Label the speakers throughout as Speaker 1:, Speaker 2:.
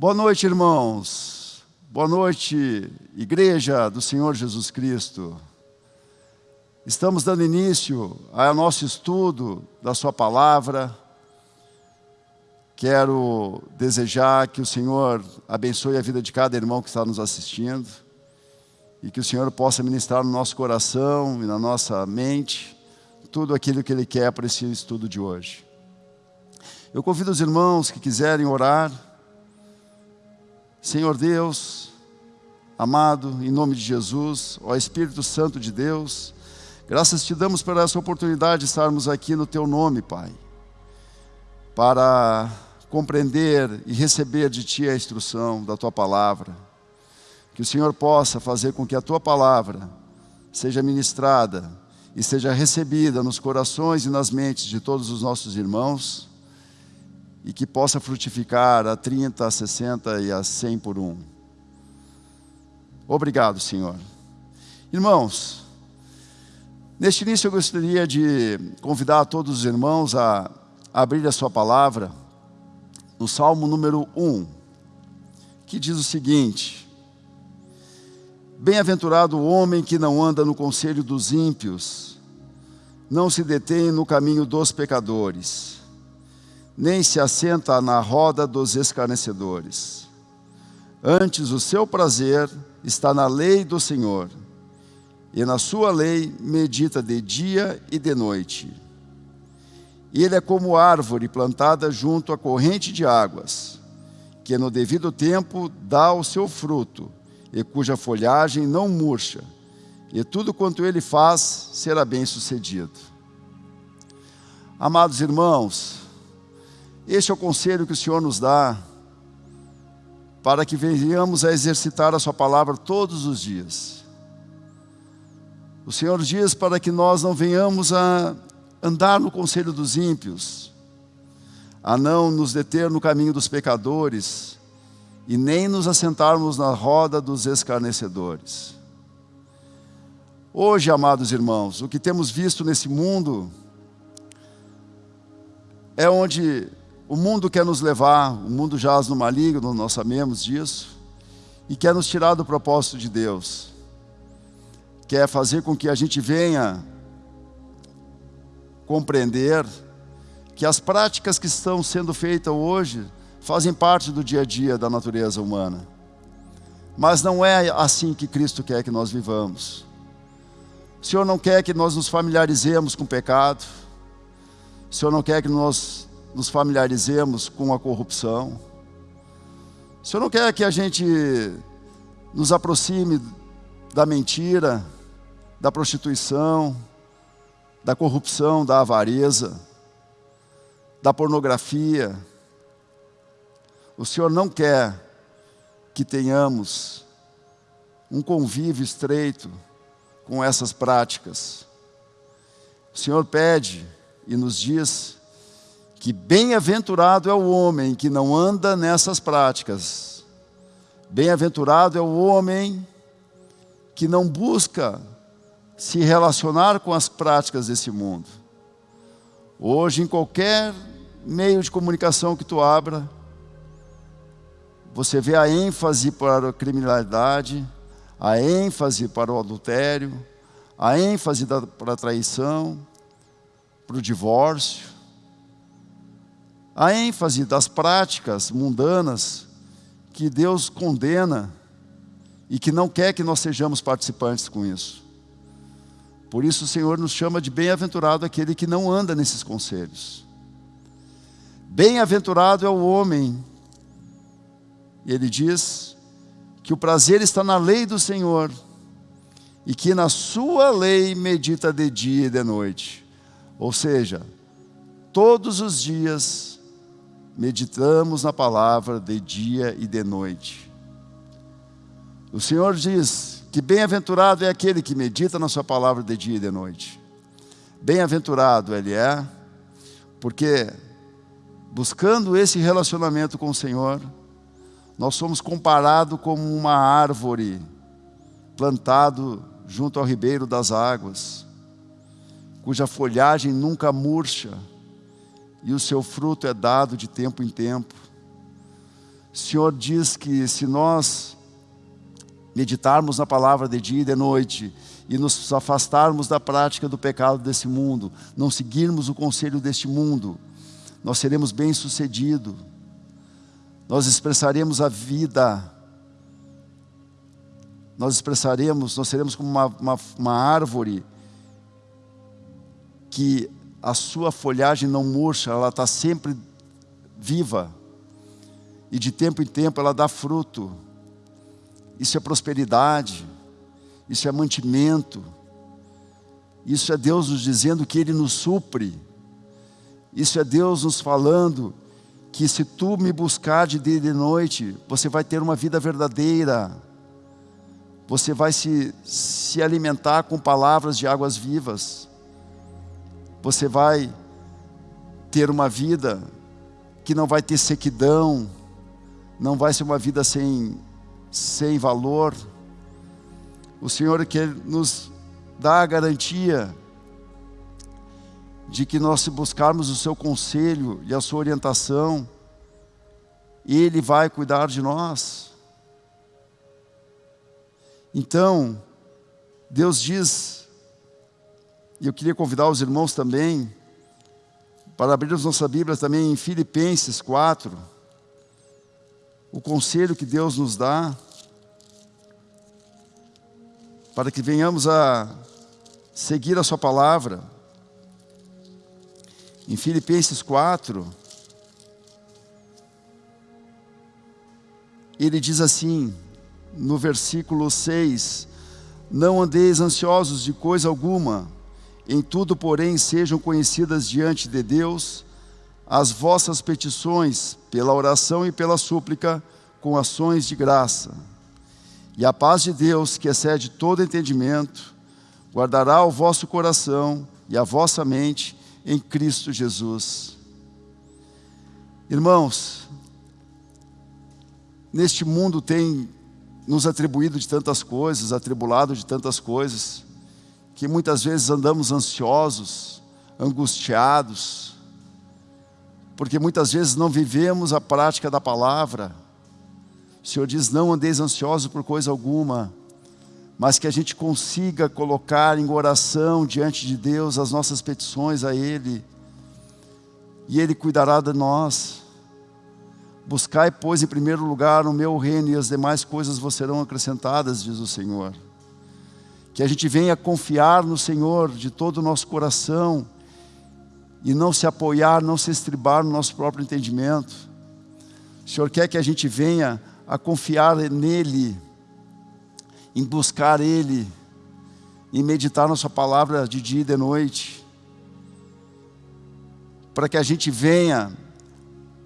Speaker 1: Boa noite, irmãos. Boa noite, Igreja do Senhor Jesus Cristo. Estamos dando início ao nosso estudo da Sua palavra. Quero desejar que o Senhor abençoe a vida de cada irmão que está nos assistindo e que o Senhor possa ministrar no nosso coração e na nossa mente tudo aquilo que Ele quer para esse estudo de hoje. Eu convido os irmãos que quiserem orar. Senhor Deus, amado, em nome de Jesus, ó Espírito Santo de Deus, graças te damos por essa oportunidade de estarmos aqui no Teu nome, Pai, para compreender e receber de Ti a instrução da Tua palavra. Que o Senhor possa fazer com que a Tua palavra seja ministrada e seja recebida nos corações e nas mentes de todos os nossos irmãos e que possa frutificar a 30, a 60 e a 100 por um. Obrigado, Senhor. Irmãos, neste início eu gostaria de convidar todos os irmãos a abrir a sua palavra no Salmo número 1, que diz o seguinte: Bem-aventurado o homem que não anda no conselho dos ímpios, não se detém no caminho dos pecadores, nem se assenta na roda dos escarnecedores. Antes o seu prazer está na lei do Senhor, e na sua lei medita de dia e de noite. Ele é como árvore plantada junto à corrente de águas, que no devido tempo dá o seu fruto, e cuja folhagem não murcha, e tudo quanto ele faz será bem sucedido. Amados irmãos, este é o conselho que o Senhor nos dá para que venhamos a exercitar a Sua palavra todos os dias. O Senhor diz para que nós não venhamos a andar no conselho dos ímpios, a não nos deter no caminho dos pecadores e nem nos assentarmos na roda dos escarnecedores. Hoje, amados irmãos, o que temos visto nesse mundo é onde o mundo quer nos levar, o mundo jaz no maligno, nós sabemos disso, e quer nos tirar do propósito de Deus. Quer fazer com que a gente venha compreender que as práticas que estão sendo feitas hoje fazem parte do dia a dia da natureza humana. Mas não é assim que Cristo quer que nós vivamos. O Senhor não quer que nós nos familiarizemos com o pecado. O Senhor não quer que nós nos familiarizemos com a corrupção. O Senhor não quer que a gente nos aproxime da mentira, da prostituição, da corrupção, da avareza, da pornografia. O Senhor não quer que tenhamos um convívio estreito com essas práticas. O Senhor pede e nos diz que bem-aventurado é o homem que não anda nessas práticas. Bem-aventurado é o homem que não busca se relacionar com as práticas desse mundo. Hoje, em qualquer meio de comunicação que tu abra, você vê a ênfase para a criminalidade, a ênfase para o adultério, a ênfase para a traição, para o divórcio a ênfase das práticas mundanas que Deus condena e que não quer que nós sejamos participantes com isso. Por isso o Senhor nos chama de bem-aventurado aquele que não anda nesses conselhos. Bem-aventurado é o homem, ele diz que o prazer está na lei do Senhor e que na sua lei medita de dia e de noite. Ou seja, todos os dias meditamos na palavra de dia e de noite. O Senhor diz que bem-aventurado é aquele que medita na sua palavra de dia e de noite. Bem-aventurado ele é, porque buscando esse relacionamento com o Senhor, nós somos comparados como uma árvore plantado junto ao ribeiro das águas, cuja folhagem nunca murcha, e o seu fruto é dado de tempo em tempo. O Senhor diz que se nós meditarmos na palavra de dia e de noite e nos afastarmos da prática do pecado desse mundo, não seguirmos o conselho deste mundo, nós seremos bem-sucedidos, nós expressaremos a vida, nós expressaremos, nós seremos como uma, uma, uma árvore que a sua folhagem não murcha, ela está sempre viva, e de tempo em tempo ela dá fruto. Isso é prosperidade, isso é mantimento, isso é Deus nos dizendo que Ele nos supre, isso é Deus nos falando que se tu me buscar de dia e de noite, você vai ter uma vida verdadeira, você vai se, se alimentar com palavras de águas vivas, você vai ter uma vida que não vai ter sequidão, não vai ser uma vida sem, sem valor. O Senhor quer nos dar a garantia de que nós se buscarmos o seu conselho e a sua orientação, Ele vai cuidar de nós. Então, Deus diz, e eu queria convidar os irmãos também, para abrirmos nossa Bíblia também em Filipenses 4, o conselho que Deus nos dá, para que venhamos a seguir a Sua palavra. Em Filipenses 4, ele diz assim, no versículo 6, Não andeis ansiosos de coisa alguma, em tudo, porém, sejam conhecidas diante de Deus as vossas petições pela oração e pela súplica com ações de graça. E a paz de Deus, que excede todo entendimento, guardará o vosso coração e a vossa mente em Cristo Jesus. Irmãos, neste mundo tem nos atribuído de tantas coisas, atribulado de tantas coisas, que muitas vezes andamos ansiosos, angustiados, porque muitas vezes não vivemos a prática da palavra. O Senhor diz: não andeis ansiosos por coisa alguma, mas que a gente consiga colocar em oração diante de Deus as nossas petições a Ele, e Ele cuidará de nós. Buscai, pois, em primeiro lugar o meu reino, e as demais coisas vos serão acrescentadas, diz o Senhor. Que a gente venha confiar no Senhor de todo o nosso coração, e não se apoiar, não se estribar no nosso próprio entendimento. O Senhor quer que a gente venha a confiar nele, em buscar Ele, em meditar na Sua palavra de dia e de noite, para que a gente venha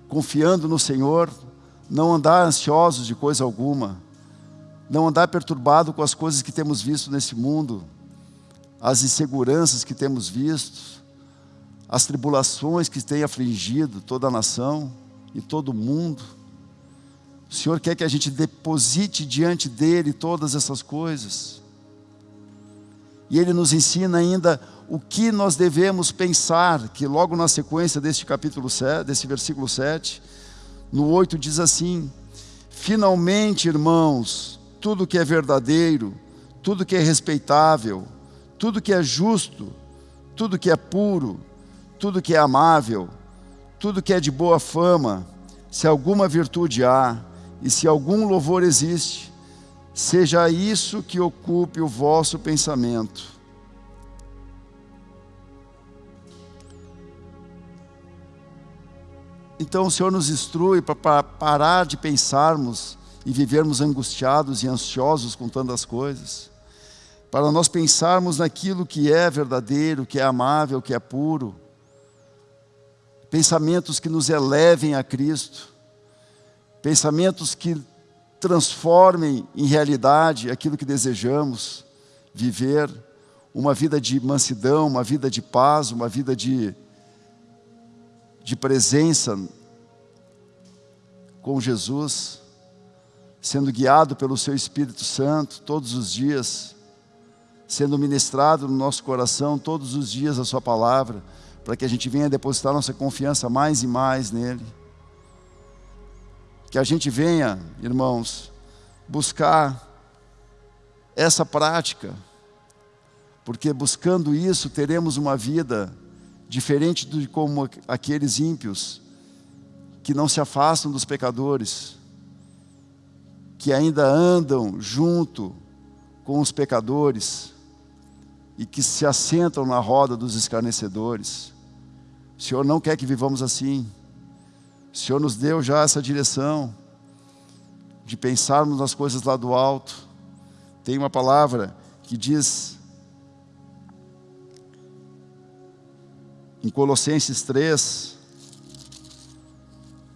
Speaker 1: confiando no Senhor, não andar ansiosos de coisa alguma, não andar perturbado com as coisas que temos visto nesse mundo, as inseguranças que temos visto, as tribulações que têm afligido toda a nação e todo o mundo. O Senhor quer que a gente deposite diante dEle todas essas coisas. E Ele nos ensina ainda o que nós devemos pensar, que logo na sequência deste capítulo 7, desse versículo 7, no 8 diz assim: Finalmente, irmãos, tudo que é verdadeiro, tudo que é respeitável, tudo que é justo, tudo que é puro, tudo que é amável, tudo que é de boa fama, se alguma virtude há e se algum louvor existe, seja isso que ocupe o vosso pensamento. Então o Senhor nos instrui para parar de pensarmos e vivermos angustiados e ansiosos com tantas coisas, para nós pensarmos naquilo que é verdadeiro, que é amável, que é puro, pensamentos que nos elevem a Cristo, pensamentos que transformem em realidade aquilo que desejamos viver, uma vida de mansidão, uma vida de paz, uma vida de, de presença com Jesus, sendo guiado pelo Seu Espírito Santo todos os dias, sendo ministrado no nosso coração todos os dias a Sua palavra, para que a gente venha depositar nossa confiança mais e mais nele. que a gente venha, irmãos, buscar essa prática, porque buscando isso teremos uma vida diferente de como aqueles ímpios que não se afastam dos pecadores, que ainda andam junto com os pecadores e que se assentam na roda dos escarnecedores. O Senhor não quer que vivamos assim. O Senhor nos deu já essa direção de pensarmos nas coisas lá do alto. Tem uma palavra que diz em Colossenses 3,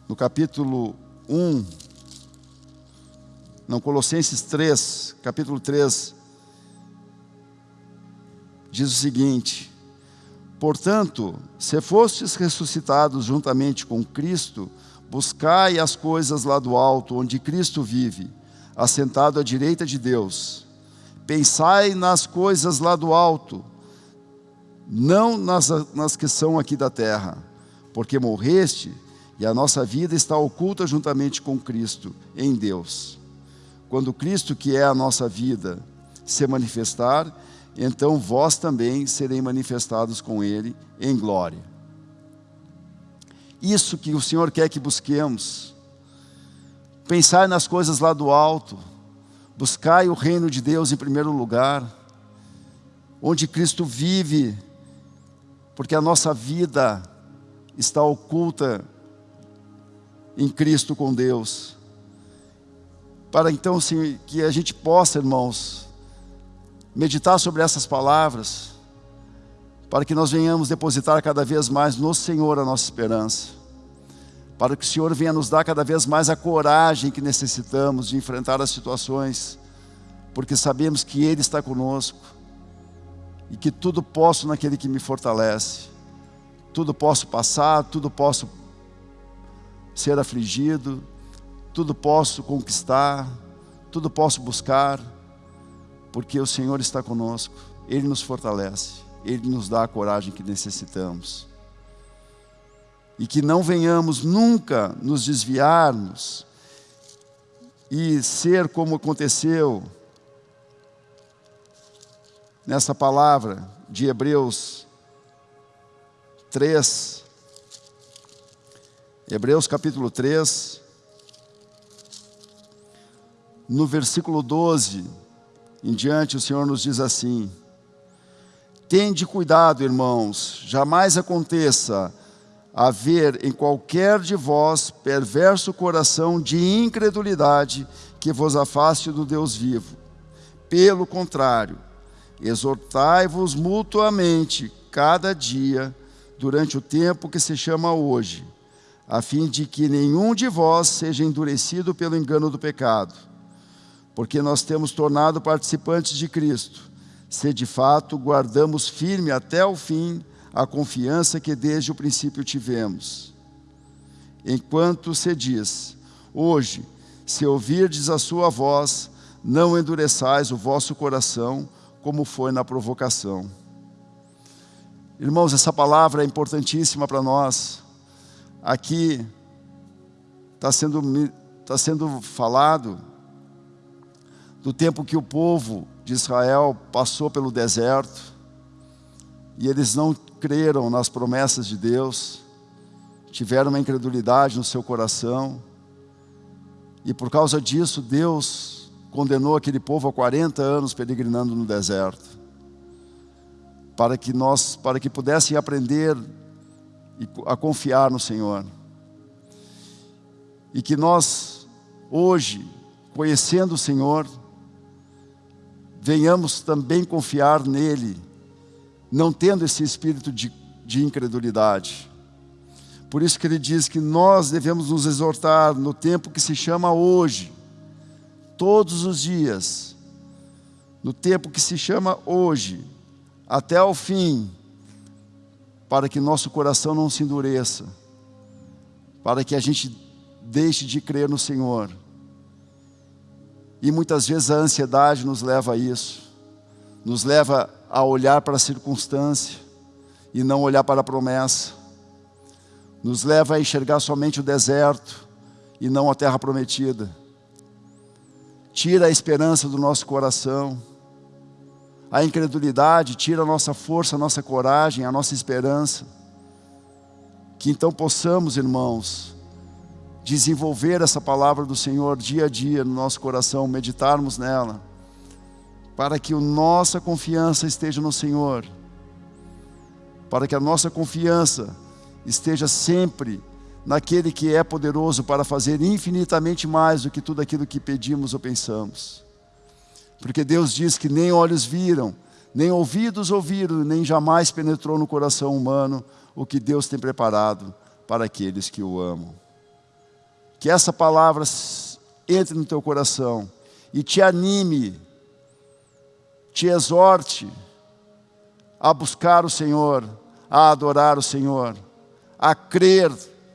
Speaker 1: no capítulo 1, não, Colossenses 3, capítulo 3, diz o seguinte: Portanto, se fostes ressuscitados juntamente com Cristo, buscai as coisas lá do alto, onde Cristo vive, assentado à direita de Deus. Pensai nas coisas lá do alto, não nas, nas que são aqui da terra, porque morreste e a nossa vida está oculta juntamente com Cristo em Deus. Quando Cristo, que é a nossa vida, se manifestar, então vós também serei manifestados com Ele em glória. Isso que o Senhor quer que busquemos, pensar nas coisas lá do alto, buscai o reino de Deus em primeiro lugar, onde Cristo vive porque a nossa vida está oculta em Cristo com Deus. Para então sim, que a gente possa, irmãos, meditar sobre essas palavras, para que nós venhamos depositar cada vez mais no Senhor a nossa esperança, para que o Senhor venha nos dar cada vez mais a coragem que necessitamos de enfrentar as situações, porque sabemos que Ele está conosco, e que tudo posso naquele que me fortalece. Tudo posso passar, tudo posso ser afligido, tudo posso conquistar, tudo posso buscar, porque o Senhor está conosco, Ele nos fortalece, Ele nos dá a coragem que necessitamos. E que não venhamos nunca nos desviarmos e ser como aconteceu nessa palavra de Hebreus 3, Hebreus capítulo 3, no versículo 12 em diante, o Senhor nos diz assim: Tende cuidado, irmãos, jamais aconteça haver em qualquer de vós perverso coração de incredulidade que vos afaste do Deus vivo. Pelo contrário, Exortai-vos mutuamente cada dia, durante o tempo que se chama hoje, a fim de que nenhum de vós seja endurecido pelo engano do pecado. Porque nós temos tornado participantes de Cristo, se de fato guardamos firme até o fim a confiança que desde o princípio tivemos. Enquanto se diz, hoje, se ouvirdes a sua voz, não endureçais o vosso coração, como foi na provocação. Irmãos, essa palavra é importantíssima para nós. Aqui está sendo, tá sendo falado do tempo que o povo de Israel passou pelo deserto e eles não creram nas promessas de Deus, tiveram uma incredulidade no seu coração e por causa disso Deus condenou aquele povo a 40 anos peregrinando no deserto, para que nós, para que pudessem aprender a confiar no Senhor. E que nós, hoje, conhecendo o Senhor, venhamos também confiar nele, não tendo esse espírito de, de incredulidade. Por isso que ele diz que nós devemos nos exortar no tempo que se chama hoje, todos os dias, no tempo que se chama hoje, até o fim, para que nosso coração não se endureça, para que a gente deixe de crer no Senhor. E muitas vezes a ansiedade nos leva a isso, nos leva a olhar para a circunstância e não olhar para a promessa, nos leva a enxergar somente o deserto e não a terra prometida. Tira a esperança do nosso coração, a incredulidade, tira a nossa força, a nossa coragem, a nossa esperança. Que então possamos, irmãos, desenvolver essa palavra do Senhor dia a dia no nosso coração, meditarmos nela, para que a nossa confiança esteja no Senhor, para que a nossa confiança esteja sempre naquele que é poderoso para fazer infinitamente mais do que tudo aquilo que pedimos ou pensamos. Porque Deus diz que nem olhos viram, nem ouvidos ouviram, nem jamais penetrou no coração humano o que Deus tem preparado para aqueles que o amam. Que essa palavra entre no teu coração e te anime, te exorte a buscar o Senhor, a adorar o Senhor, a crer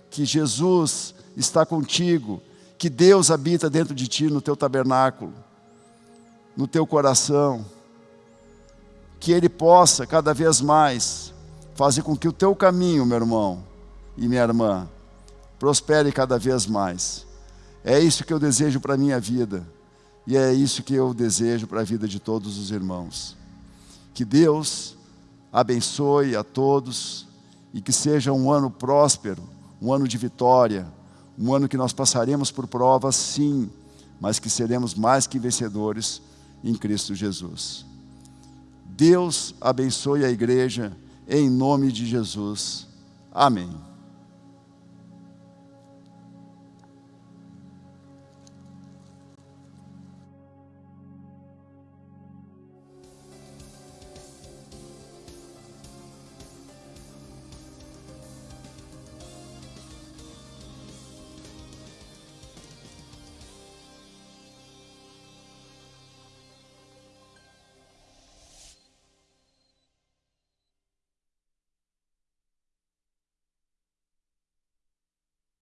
Speaker 1: que Jesus está contigo, que Deus habita dentro de ti no teu tabernáculo, no teu coração, que Ele possa cada vez mais fazer com que o teu caminho, meu irmão e minha irmã, prospere cada vez mais. É isso que eu desejo para a minha vida e é isso que eu desejo para a vida de todos os irmãos. Que Deus abençoe a todos e que seja um ano próspero um ano de vitória, um ano que nós passaremos por provas, sim, mas que seremos mais que vencedores em Cristo Jesus. Deus abençoe a igreja em nome de Jesus. Amém.